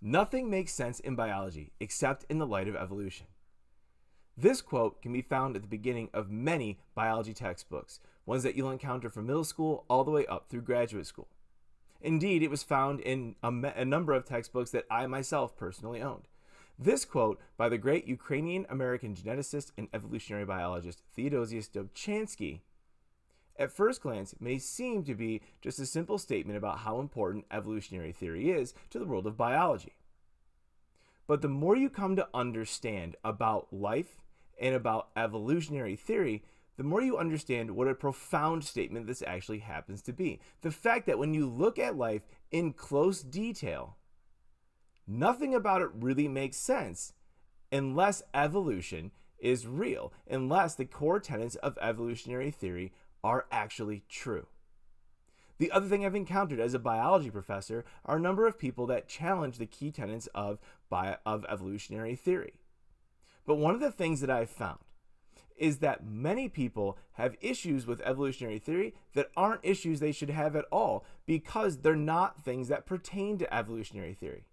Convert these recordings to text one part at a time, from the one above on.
Nothing makes sense in biology except in the light of evolution. This quote can be found at the beginning of many biology textbooks, ones that you'll encounter from middle school all the way up through graduate school. Indeed, it was found in a, a, number of textbooks that I myself personally owned. This quote by the great Ukrainian American geneticist and evolutionary biologist Theodosius Dobzhansky at first glance may seem to be just a simple statement about how important evolutionary theory is to the world of biology. But the more you come to understand about life and about evolutionary theory, the more you understand what a profound statement this actually happens to be. The fact that when you look at life in close detail, nothing about it really makes sense unless evolution is real, unless the core tenets of evolutionary theory are actually true. The other thing I've encountered as a biology professor are a number of people that challenge the key tenets of, bio, of evolutionary theory. But one of the things that I've found is that many people have issues with evolutionary theory that aren't issues they should have at all because they're not things that pertain to evolutionary theory.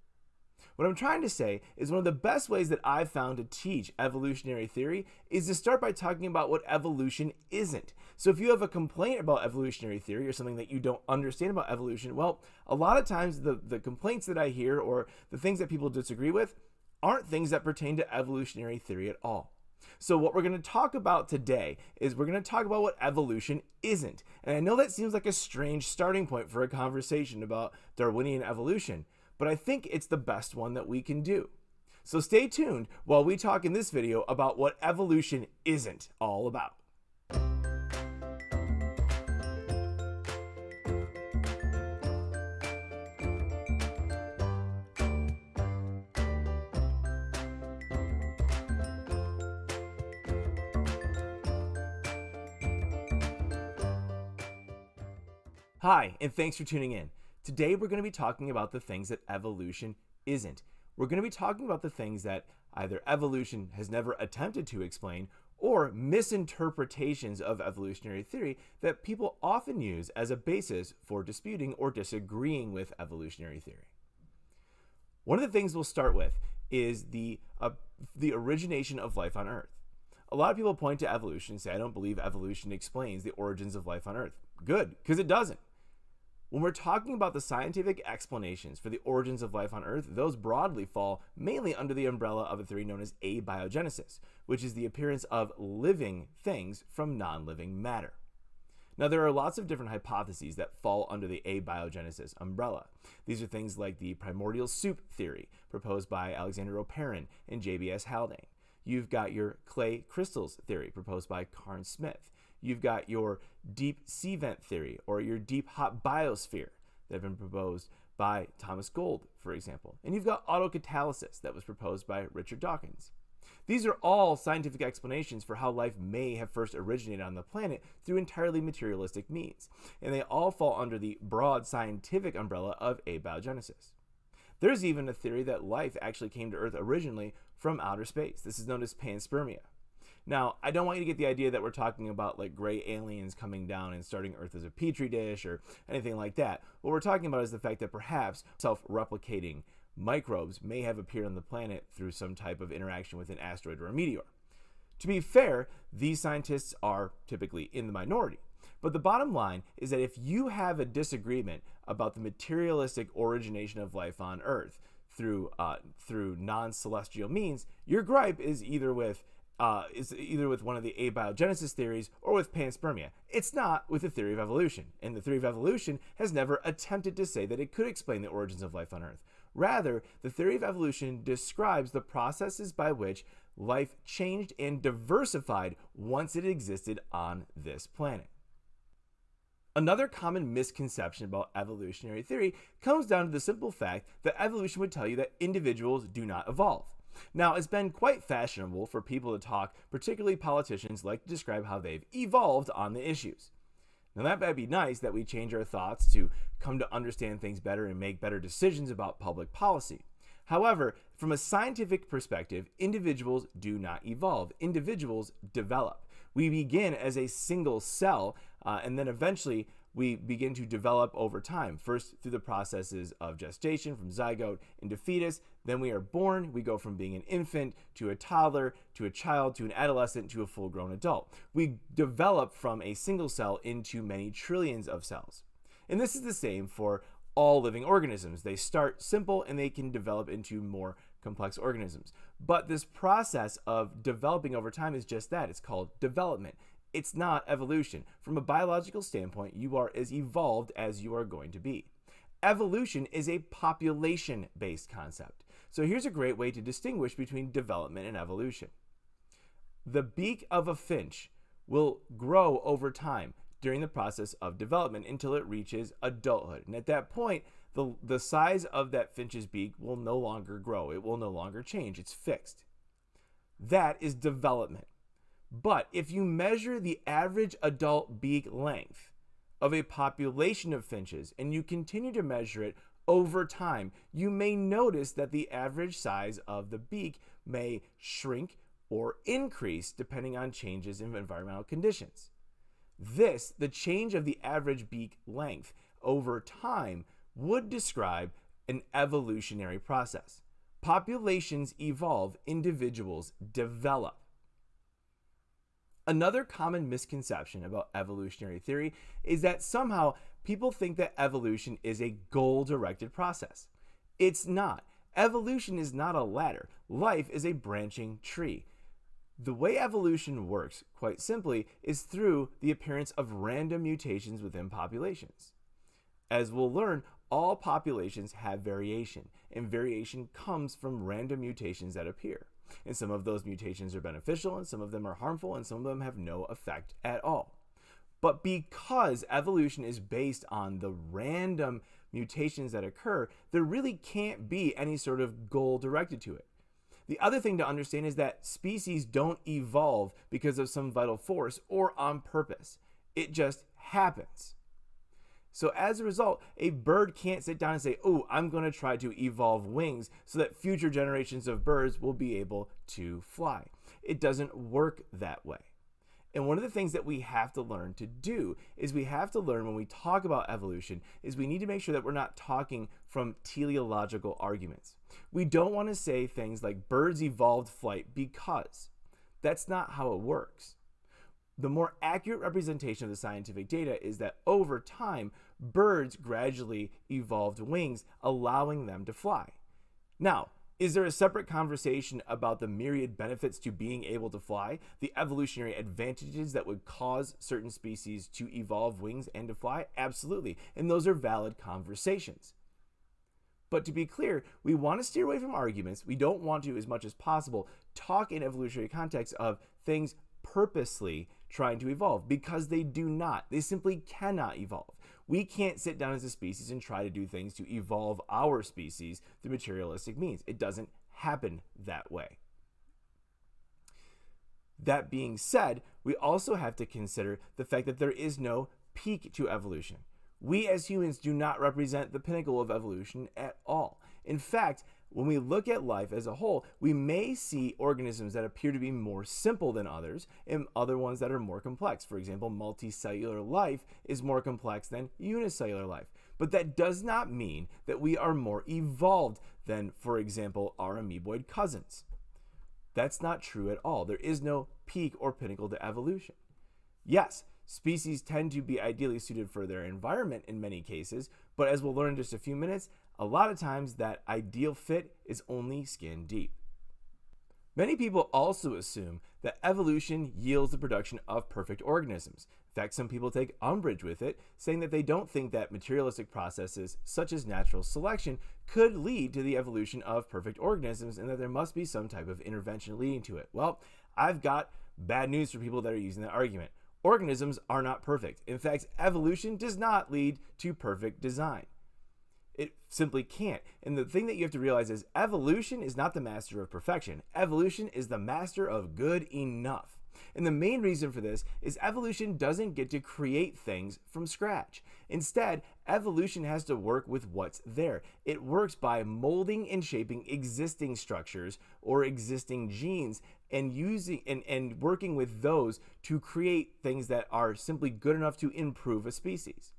What I'm trying to say is one of the best ways that I've found to teach evolutionary theory is to start by talking about what evolution isn't. So if you have a complaint about evolutionary theory or something that you don't understand about evolution, well, a lot of times the, the complaints that I hear or the things that people disagree with aren't things that pertain to evolutionary theory at all. So what we're going to talk about today is we're going to talk about what evolution isn't. And I know that seems like a strange starting point for a conversation about Darwinian evolution, but I think it's the best one that we can do. So stay tuned while we talk in this video about what evolution isn't all about. Hi, and thanks for tuning in. Today we're going to be talking about the things that evolution isn't. We're going to be talking about the things that either evolution has never attempted to explain or misinterpretations of evolutionary theory that people often use as a basis for disputing or disagreeing with evolutionary theory. One of the things we'll start with is the, uh, the origination of life on Earth. A lot of people point to evolution and say, I don't believe evolution explains the origins of life on Earth. Good, because it doesn't. When we're talking about the scientific explanations for the origins of life on Earth, those broadly fall mainly under the umbrella of a theory known as abiogenesis, which is the appearance of living things from non-living matter. Now, there are lots of different hypotheses that fall under the abiogenesis umbrella. These are things like the primordial soup theory, proposed by Alexander Oparin and J.B.S. Haldane. You've got your clay crystals theory, proposed by Cairns-Smith. You've got your deep sea vent theory or your deep hot biosphere that have been proposed by Thomas Gold, for example. And you've got autocatalysis that was proposed by Richard Dawkins. These are all scientific explanations for how life may have first originated on the planet through entirely materialistic means, and they all fall under the broad scientific umbrella of abiogenesis. There's even a theory that life actually came to Earth originally from outer space. This is known as panspermia. Now, I don't want you to get the idea that we're talking about like gray aliens coming down and starting Earth as a petri dish or anything like that. What we're talking about is the fact that perhaps self-replicating microbes may have appeared on the planet through some type of interaction with an asteroid or a meteor. To be fair, these scientists are typically in the minority. But the bottom line is that if you have a disagreement about the materialistic origination of life on Earth through uh, through non-celestial means, your gripe is either with uh, is either with one of the abiogenesis theories or with panspermia. It's not with the theory of evolution, and the theory of evolution has never attempted to say that it could explain the origins of life on Earth. Rather, the theory of evolution describes the processes by which life changed and diversified once it existed on this planet. Another common misconception about evolutionary theory comes down to the simple fact that evolution would tell you that individuals do not evolve. Now, it's been quite fashionable for people to talk, particularly politicians, like to describe how they've evolved on the issues. Now, that might be nice that we change our thoughts to come to understand things better and make better decisions about public policy. However, from a scientific perspective, individuals do not evolve. Individuals develop. We begin as a single cell, uh, and then eventually we begin to develop over time, first through the processes of gestation from zygote into fetus. Then we are born. We go from being an infant to a toddler to a child to an adolescent to a full grown adult. We develop from a single cell into many trillions of cells. And this is the same for all living organisms. They start simple and they can develop into more complex organisms. But this process of developing over time is just that it's called development. It's not evolution. From a biological standpoint, you are as evolved as you are going to be. Evolution is a population based concept. So here's a great way to distinguish between development and evolution. The beak of a finch will grow over time during the process of development until it reaches adulthood. And at that point, the, the size of that finch's beak will no longer grow. It will no longer change. It's fixed. That is development. But if you measure the average adult beak length of a population of finches and you continue to measure it over time, you may notice that the average size of the beak may shrink or increase depending on changes in environmental conditions. This, the change of the average beak length over time, would describe an evolutionary process. Populations evolve, individuals develop. Another common misconception about evolutionary theory is that somehow people think that evolution is a goal directed process. It's not. Evolution is not a ladder, life is a branching tree. The way evolution works, quite simply, is through the appearance of random mutations within populations. As we'll learn, all populations have variation, and variation comes from random mutations that appear. And some of those mutations are beneficial, and some of them are harmful, and some of them have no effect at all. But because evolution is based on the random mutations that occur, there really can't be any sort of goal directed to it. The other thing to understand is that species don't evolve because of some vital force or on purpose. It just happens. So as a result, a bird can't sit down and say, oh, I'm going to try to evolve wings so that future generations of birds will be able to fly. It doesn't work that way. And one of the things that we have to learn to do is we have to learn when we talk about evolution is we need to make sure that we're not talking from teleological arguments. We don't want to say things like birds evolved flight because that's not how it works. The more accurate representation of the scientific data is that over time, birds gradually evolved wings, allowing them to fly. Now, is there a separate conversation about the myriad benefits to being able to fly, the evolutionary advantages that would cause certain species to evolve wings and to fly? Absolutely. And those are valid conversations. But to be clear, we want to steer away from arguments. We don't want to, as much as possible, talk in evolutionary context of things purposely trying to evolve because they do not. They simply cannot evolve. We can't sit down as a species and try to do things to evolve our species through materialistic means. It doesn't happen that way. That being said, we also have to consider the fact that there is no peak to evolution. We as humans do not represent the pinnacle of evolution at all. In fact, when we look at life as a whole, we may see organisms that appear to be more simple than others and other ones that are more complex. For example, multicellular life is more complex than unicellular life. But that does not mean that we are more evolved than, for example, our amoeboid cousins. That's not true at all. There is no peak or pinnacle to evolution. Yes, species tend to be ideally suited for their environment in many cases, but as we'll learn in just a few minutes, a lot of times that ideal fit is only skin deep. Many people also assume that evolution yields the production of perfect organisms. In fact, some people take umbrage with it, saying that they don't think that materialistic processes such as natural selection could lead to the evolution of perfect organisms and that there must be some type of intervention leading to it. Well, I've got bad news for people that are using that argument. Organisms are not perfect. In fact, evolution does not lead to perfect design. It simply can't. And the thing that you have to realize is evolution is not the master of perfection. Evolution is the master of good enough. And the main reason for this is evolution doesn't get to create things from scratch. Instead, evolution has to work with what's there. It works by molding and shaping existing structures or existing genes and using and, and working with those to create things that are simply good enough to improve a species.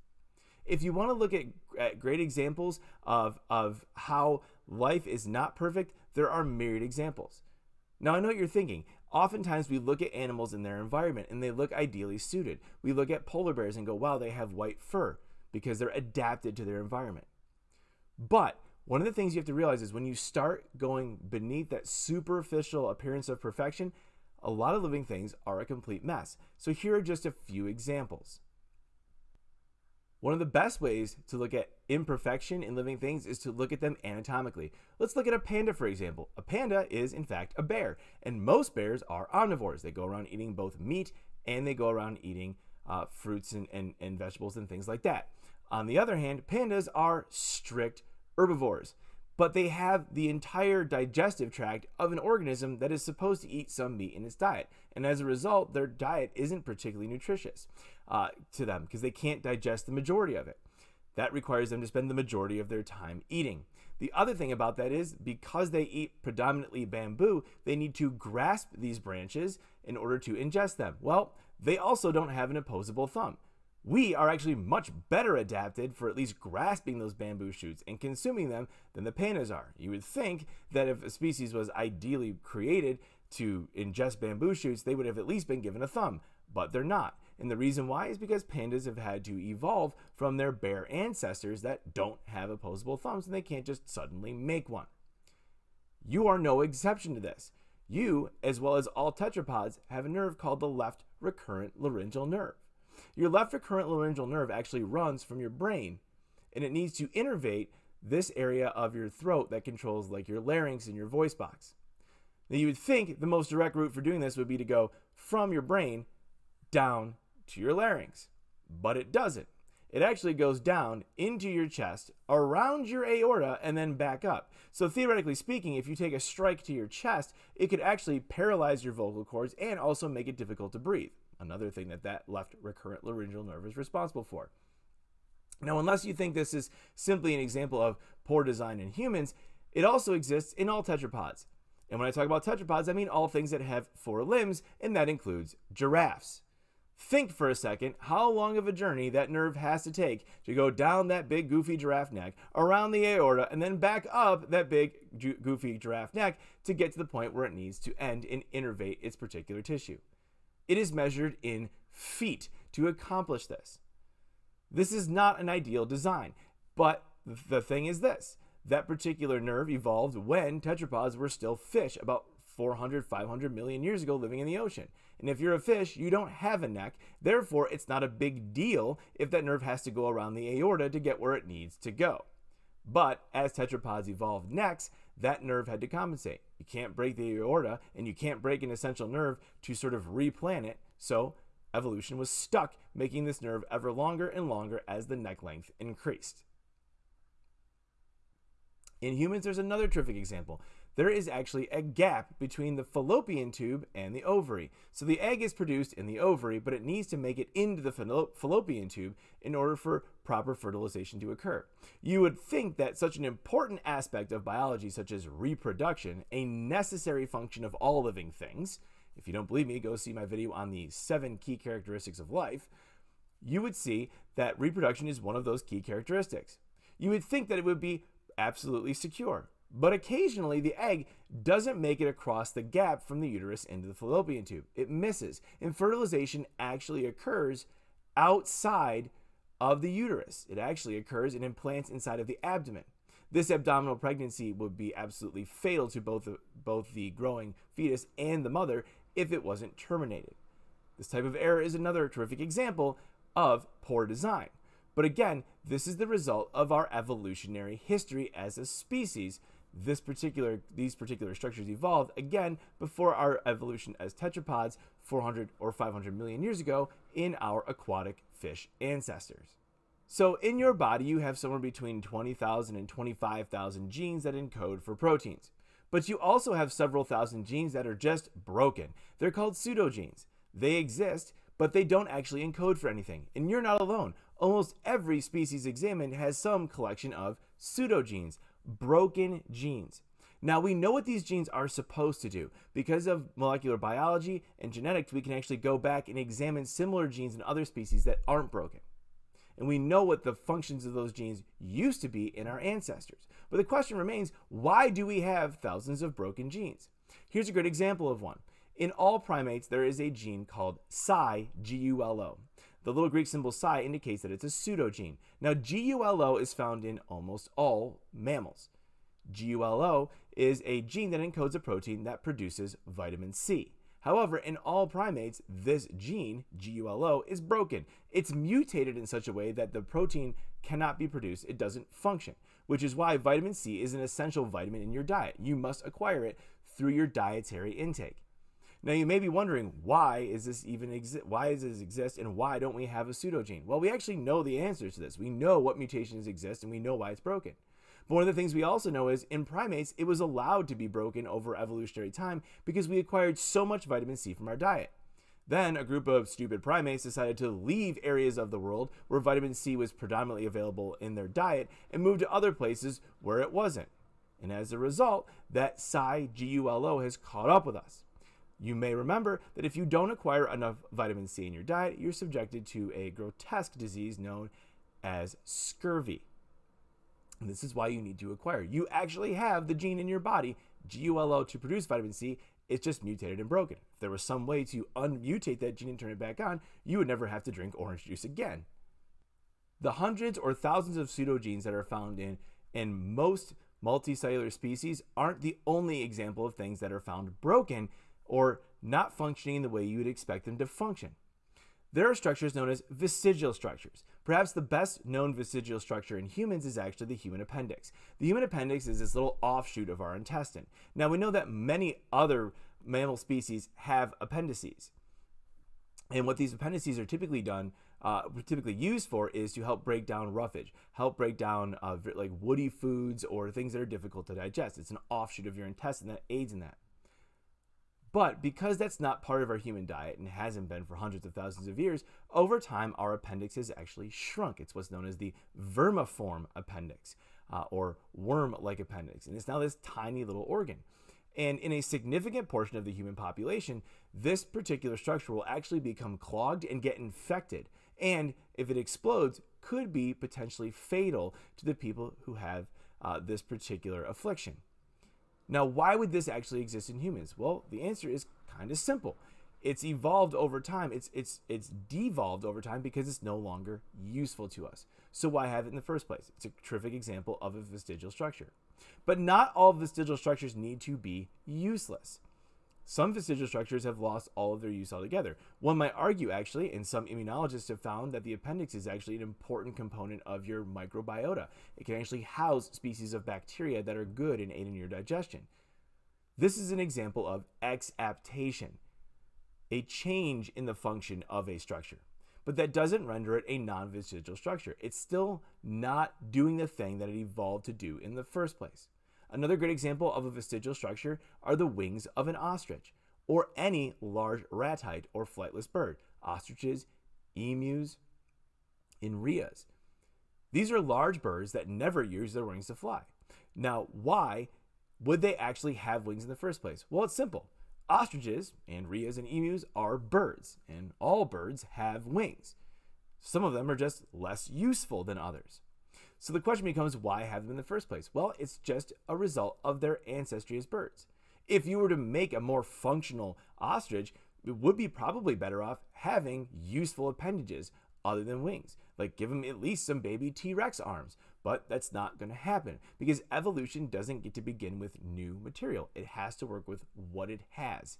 If you want to look at, at great examples of, of how life is not perfect, there are myriad examples. Now, I know what you're thinking. Oftentimes, we look at animals in their environment and they look ideally suited. We look at polar bears and go, wow, they have white fur because they're adapted to their environment. But one of the things you have to realize is when you start going beneath that superficial appearance of perfection, a lot of living things are a complete mess. So here are just a few examples. One of the best ways to look at imperfection in living things is to look at them anatomically. Let's look at a panda, for example. A panda is, in fact, a bear, and most bears are omnivores. They go around eating both meat and they go around eating uh, fruits and, and, and vegetables and things like that. On the other hand, pandas are strict herbivores, but they have the entire digestive tract of an organism that is supposed to eat some meat in its diet. And as a result, their diet isn't particularly nutritious uh, to them because they can't digest the majority of it. That requires them to spend the majority of their time eating. The other thing about that is because they eat predominantly bamboo, they need to grasp these branches in order to ingest them. Well, they also don't have an opposable thumb we are actually much better adapted for at least grasping those bamboo shoots and consuming them than the pandas are. You would think that if a species was ideally created to ingest bamboo shoots, they would have at least been given a thumb, but they're not. And the reason why is because pandas have had to evolve from their bear ancestors that don't have opposable thumbs and they can't just suddenly make one. You are no exception to this. You, as well as all tetrapods, have a nerve called the left recurrent laryngeal nerve. Your left recurrent laryngeal nerve actually runs from your brain and it needs to innervate this area of your throat that controls like your larynx and your voice box. Now you would think the most direct route for doing this would be to go from your brain down to your larynx, but it doesn't. It actually goes down into your chest, around your aorta, and then back up. So theoretically speaking, if you take a strike to your chest, it could actually paralyze your vocal cords and also make it difficult to breathe another thing that that left recurrent laryngeal nerve is responsible for. Now, unless you think this is simply an example of poor design in humans, it also exists in all tetrapods. And when I talk about tetrapods, I mean all things that have four limbs, and that includes giraffes. Think for a second how long of a journey that nerve has to take to go down that big goofy giraffe neck, around the aorta, and then back up that big goofy giraffe neck to get to the point where it needs to end and innervate its particular tissue. It is measured in feet to accomplish this. This is not an ideal design, but the thing is this that particular nerve evolved when tetrapods were still fish about 400, 500 million years ago living in the ocean. And if you're a fish, you don't have a neck. Therefore, it's not a big deal if that nerve has to go around the aorta to get where it needs to go. But as tetrapods evolved necks, that nerve had to compensate. You can't break the aorta and you can't break an essential nerve to sort of replant it. So evolution was stuck, making this nerve ever longer and longer as the neck length increased. In humans, there's another terrific example there is actually a gap between the fallopian tube and the ovary. So the egg is produced in the ovary, but it needs to make it into the fallopian tube in order for proper fertilization to occur. You would think that such an important aspect of biology, such as reproduction, a necessary function of all living things, if you don't believe me, go see my video on the seven key characteristics of life, you would see that reproduction is one of those key characteristics. You would think that it would be absolutely secure. But occasionally, the egg doesn't make it across the gap from the uterus into the fallopian tube. It misses. And fertilization actually occurs outside of the uterus. It actually occurs in implants inside of the abdomen. This abdominal pregnancy would be absolutely fatal to both the, both the growing fetus and the mother if it wasn't terminated. This type of error is another terrific example of poor design. But again, this is the result of our evolutionary history as a species this particular these particular structures evolved again before our evolution as tetrapods 400 or 500 million years ago in our aquatic fish ancestors. So in your body you have somewhere between 20,000 and 25,000 genes that encode for proteins. But you also have several thousand genes that are just broken. They're called pseudogenes. They exist, but they don't actually encode for anything. And you're not alone. Almost every species examined has some collection of pseudogenes, broken genes. Now, we know what these genes are supposed to do. Because of molecular biology and genetics, we can actually go back and examine similar genes in other species that aren't broken. and we know what the functions of those genes used to be in our ancestors. But the question remains why do we have thousands of broken genes? Here's a good example of one. In all primates, there is a gene called psi, G-U-L-O. The little Greek symbol psi indicates that it's a pseudogene. Now, GULO is found in almost all mammals. GULO is a gene that encodes a protein that produces vitamin C. However, in all primates, this gene, GULO, is broken. It's mutated in such a way that the protein cannot be produced, it doesn't function, which is why vitamin C is an essential vitamin in your diet. You must acquire it through your dietary intake. Now you may be wondering why is this even exist? Why does this exist, and why don't we have a pseudogene? Well, we actually know the answers to this. We know what mutations exist, and we know why it's broken. But one of the things we also know is in primates, it was allowed to be broken over evolutionary time because we acquired so much vitamin C from our diet. Then a group of stupid primates decided to leave areas of the world where vitamin C was predominantly available in their diet and move to other places where it wasn't. And as a result, that psi GULO has caught up with us. You may remember that if you don't acquire enough vitamin C in your diet, you're subjected to a grotesque disease known as scurvy. And this is why you need to acquire. You actually have the gene in your body, GULO, to produce vitamin C. It's just mutated and broken. If there was some way to unmutate that gene and turn it back on, you would never have to drink orange juice again. The hundreds or thousands of pseudogenes that are found in, in most multicellular species aren't the only example of things that are found broken or not functioning the way you would expect them to function. There are structures known as vestigial structures. Perhaps the best known vestigial structure in humans is actually the human appendix. The human appendix is this little offshoot of our intestine. Now we know that many other mammal species have appendices. And what these appendices are typically done, uh, typically used for, is to help break down roughage, help break down uh, like woody foods or things that are difficult to digest. It's an offshoot of your intestine that aids in that. But because that's not part of our human diet and hasn't been for hundreds of thousands of years, over time our appendix has actually shrunk. It's what's known as the vermiform appendix uh, or worm like appendix. And it's now this tiny little organ. And in a significant portion of the human population, this particular structure will actually become clogged and get infected. And if it explodes, could be potentially fatal to the people who have uh, this particular affliction. Now, why would this actually exist in humans? Well, the answer is kind of simple. It's evolved over time. It's it's it's devolved over time because it's no longer useful to us. So why have it in the first place? It's a terrific example of a vestigial structure. But not all vestigial structures need to be useless. Some vestigial structures have lost all of their use altogether. One might argue, actually, and some immunologists have found that the appendix is actually an important component of your microbiota. It can actually house species of bacteria that are good in your digestion. This is an example of exaptation, a change in the function of a structure. But that doesn't render it a non vestigial structure. It's still not doing the thing that it evolved to do in the first place. Another great example of a vestigial structure are the wings of an ostrich or any large ratite or flightless bird, ostriches, emus, and rheas. These are large birds that never use their wings to fly. Now, why would they actually have wings in the first place? Well, it's simple. Ostriches and rheas and emus are birds, and all birds have wings. Some of them are just less useful than others. So the question becomes why have them in the first place? Well, it's just a result of their ancestry as birds. If you were to make a more functional ostrich, it would be probably better off having useful appendages other than wings. Like give them at least some baby T-Rex arms. But that's not going to happen because evolution doesn't get to begin with new material. It has to work with what it has.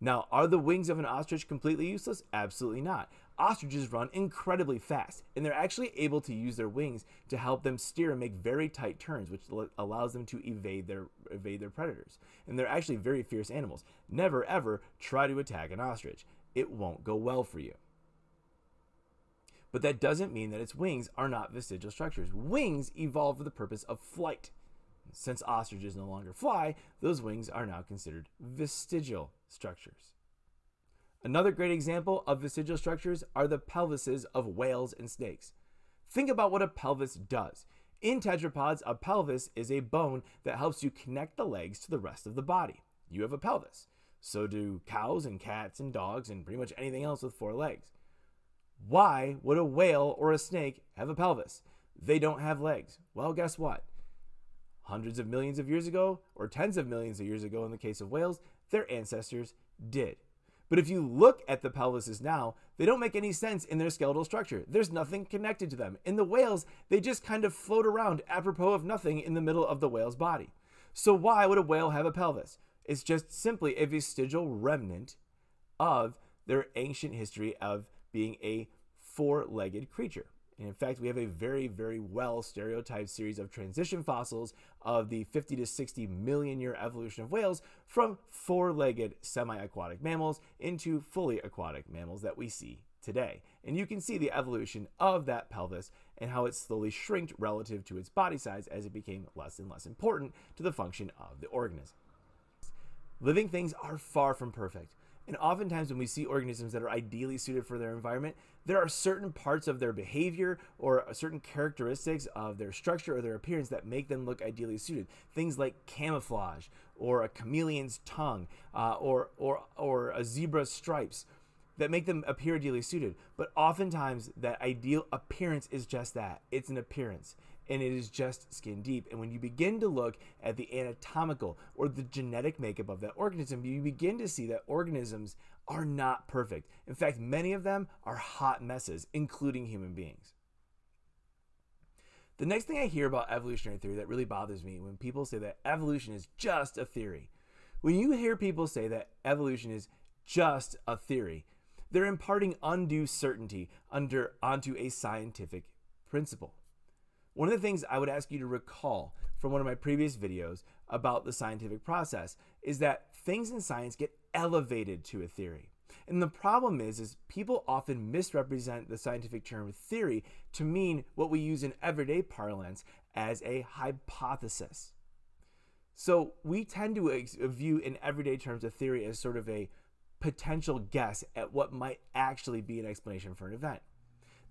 Now, are the wings of an ostrich completely useless? Absolutely not. Ostriches run incredibly fast, and they're actually able to use their wings to help them steer and make very tight turns, which allows them to evade their evade their predators. And they're actually very fierce animals. Never ever try to attack an ostrich. It won't go well for you. But that doesn't mean that its wings are not vestigial structures. Wings evolved for the purpose of flight. Since ostriches no longer fly, those wings are now considered vestigial structures. Another great example of vestigial structures are the pelvises of whales and snakes. Think about what a pelvis does. In tetrapods, a pelvis is a bone that helps you connect the legs to the rest of the body. You have a pelvis. So do cows and cats and dogs and pretty much anything else with four legs. Why would a whale or a snake have a pelvis? They don't have legs. Well, guess what? Hundreds of millions of years ago, or tens of millions of years ago in the case of whales, their ancestors did. But if you look at the pelvises now, they don't make any sense in their skeletal structure. There's nothing connected to them. In the whales, they just kind of float around apropos of nothing in the middle of the whale's body. So why would a whale have a pelvis? It's just simply a vestigial remnant of their ancient history of being a four-legged creature. And in fact, we have a very, very well stereotyped series of transition fossils of the 50 to 60 million year evolution of whales from four legged semi aquatic mammals into fully aquatic mammals that we see today. And you can see the evolution of that pelvis and how it slowly shrinked relative to its body size as it became less and less important to the function of the organism. Living things are far from perfect. And oftentimes, when we see organisms that are ideally suited for their environment, there are certain parts of their behavior or certain characteristics of their structure or their appearance that make them look ideally suited. Things like camouflage, or a chameleon's tongue, uh, or, or, or a zebra's stripes that make them appear ideally suited. But oftentimes, that ideal appearance is just that it's an appearance and it is just skin deep. And when you begin to look at the anatomical or the genetic makeup of that organism, you begin to see that organisms are not perfect. In fact, many of them are hot messes, including human beings. The next thing I hear about evolutionary theory that really bothers me when people say that evolution is just a theory. When you hear people say that evolution is just a theory, they're imparting undue certainty under onto a scientific principle. One of the things I would ask you to recall from one of my previous videos about the scientific process is that things in science get elevated to a theory. And the problem is, is people often misrepresent the scientific term theory to mean what we use in everyday parlance as a hypothesis. So we tend to uh, view in everyday terms a theory as sort of a potential guess at what might actually be an explanation for an event.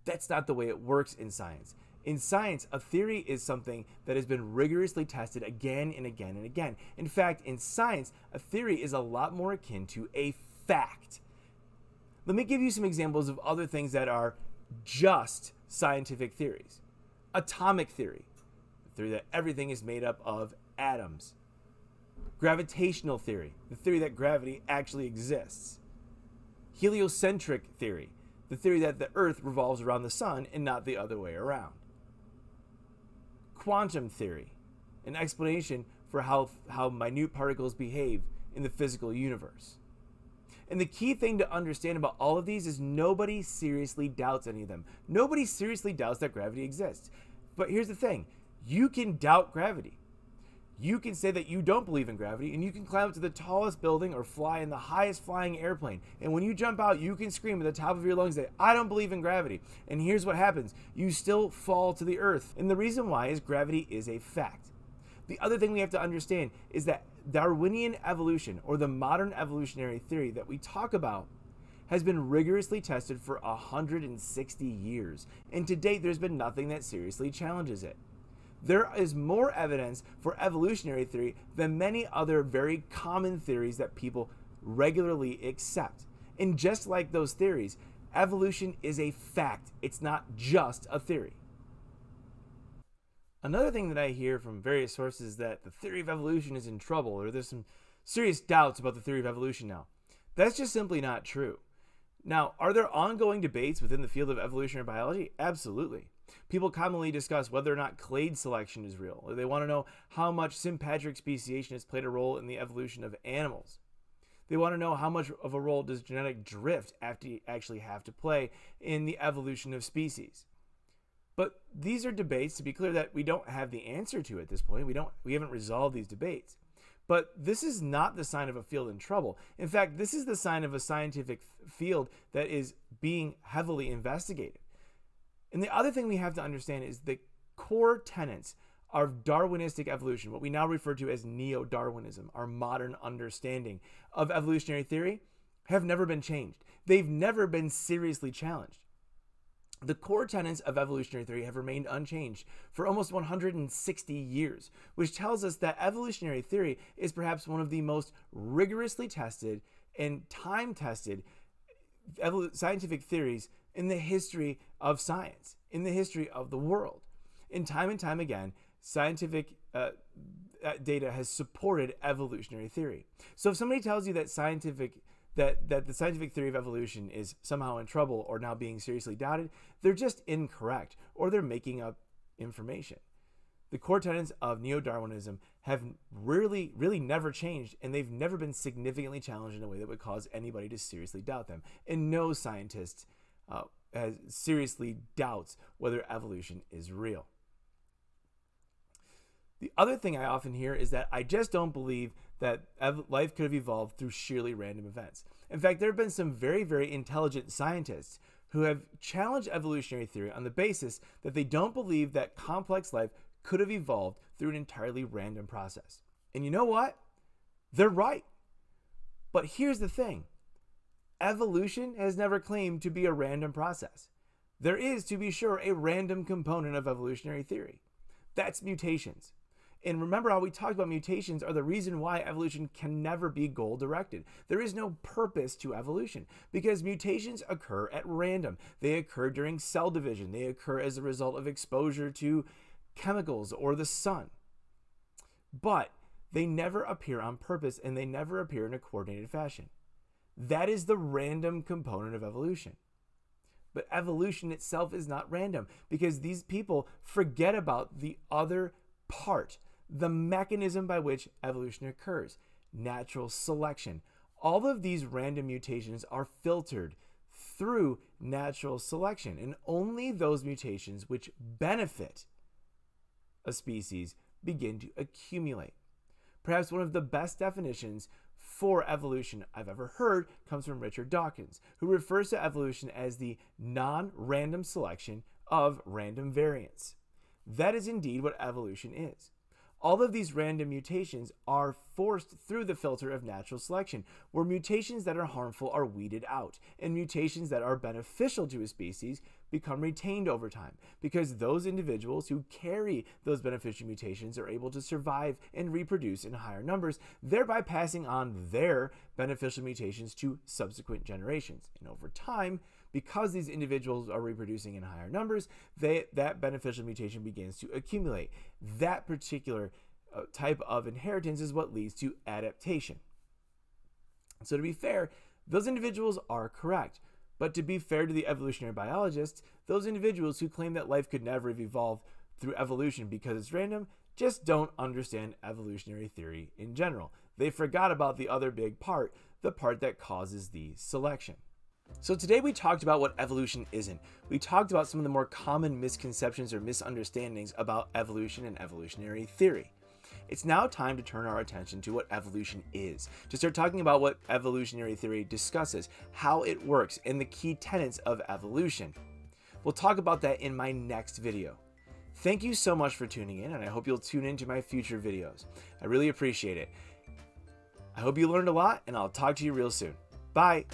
That's not the way it works in science. In science, a theory is something that has been rigorously tested again and again and again. In fact, in science, a theory is a lot more akin to a fact. Let me give you some examples of other things that are just scientific theories. Atomic theory, the theory that everything is made up of atoms. Gravitational theory, the theory that gravity actually exists. Heliocentric theory, the theory that the Earth revolves around the sun and not the other way around quantum theory, an explanation for how, how minute particles behave in the physical universe. And the key thing to understand about all of these is nobody seriously doubts any of them. Nobody seriously doubts that gravity exists. But here's the thing you can doubt gravity you can say that you don't believe in gravity and you can climb up to the tallest building or fly in the highest flying airplane. And when you jump out, you can scream at the top of your lungs that I don't believe in gravity. And here's what happens you still fall to the earth. And the reason why is gravity is a fact. The other thing we have to understand is that Darwinian evolution or the modern evolutionary theory that we talk about has been rigorously tested for 160 years. And to date, there's been nothing that seriously challenges it there is more evidence for evolutionary theory than many other very common theories that people regularly accept. And just like those theories, evolution is a fact, it's not just a theory. Another thing that I hear from various sources is that the theory of evolution is in trouble, or there's some serious doubts about the theory of evolution now. That's just simply not true. Now, are there ongoing debates within the field of evolutionary biology? Absolutely. People commonly discuss whether or not clade selection is real, or they want to know how much sympatric speciation has played a role in the evolution of animals. They want to know how much of a role does genetic drift actually have to play in the evolution of species. But these are debates to be clear that we don't have the answer to at this point. We don't we haven't resolved these debates. But this is not the sign of a field in trouble. In fact, this is the sign of a scientific field that is being heavily investigated. And the other thing we have to understand is the core tenets of Darwinistic evolution, what we now refer to as neo Darwinism, our modern understanding of evolutionary theory, have never been changed. They've never been seriously challenged. The core tenets of evolutionary theory have remained unchanged for almost 160 years, which tells us that evolutionary theory is perhaps one of the most rigorously tested and time tested scientific theories in the history of science, in the history of the world. And time and time again, scientific uh, uh, data has supported evolutionary theory. So if somebody tells you that scientific that that the scientific theory of evolution is somehow in trouble or now being seriously doubted, they're just incorrect or they're making up information. The core tenets of neo-Darwinism have really, really never changed, and they've never been significantly challenged in a way that would cause anybody to seriously doubt them. And no scientist uh, has seriously doubts whether evolution is real. The other thing I often hear is that I just don't believe that life could have evolved through sheerly random events. In fact, there have been some very, very intelligent scientists who have challenged evolutionary theory on the basis that they don't believe that complex life could have evolved through an entirely random process. And you know what? They're right. But here's the thing evolution has never claimed to be a random process. There is, to be sure, a random component of evolutionary theory. That's mutations. And remember how we talked about mutations are the reason why evolution can never be goal directed. There is no purpose to evolution because mutations occur at random. They occur during cell division, they occur as a result of exposure to chemicals or the sun. But they never appear on purpose and they never appear in a coordinated fashion. That is the random component of evolution. But evolution itself is not random because these people forget about the other part the mechanism by which evolution occurs, natural selection. All of these random mutations are filtered through natural selection, and only those mutations which benefit a species begin to accumulate. Perhaps one of the best definitions for evolution I've ever heard comes from Richard Dawkins, who refers to evolution as the non random selection of random variants. That is indeed what evolution is. All of these random mutations are forced through the filter of natural selection, where mutations that are harmful are weeded out, and mutations that are beneficial to a species become retained over time, because those individuals who carry those beneficial mutations are able to survive and reproduce in higher numbers, thereby passing on their beneficial mutations to subsequent generations. And over time, because these individuals are reproducing in higher numbers, they, that beneficial mutation begins to accumulate. That particular uh, type of inheritance is what leads to adaptation. So, to be fair, those individuals are correct. But to be fair to the evolutionary biologists, those individuals who claim that life could never have evolved through evolution because it's random just don't understand evolutionary theory in general. They forgot about the other big part, the part that causes the selection. So today we talked about what evolution isn't. We talked about some of the more common misconceptions or misunderstandings about evolution and evolutionary theory. It's now time to turn our attention to what evolution is, to start talking about what evolutionary theory discusses, how it works, and the key tenets of evolution. We'll talk about that in my next video. Thank you so much for tuning in, and I hope you'll tune into my future videos. I really appreciate it. I hope you learned a lot, and I'll talk to you real soon. Bye!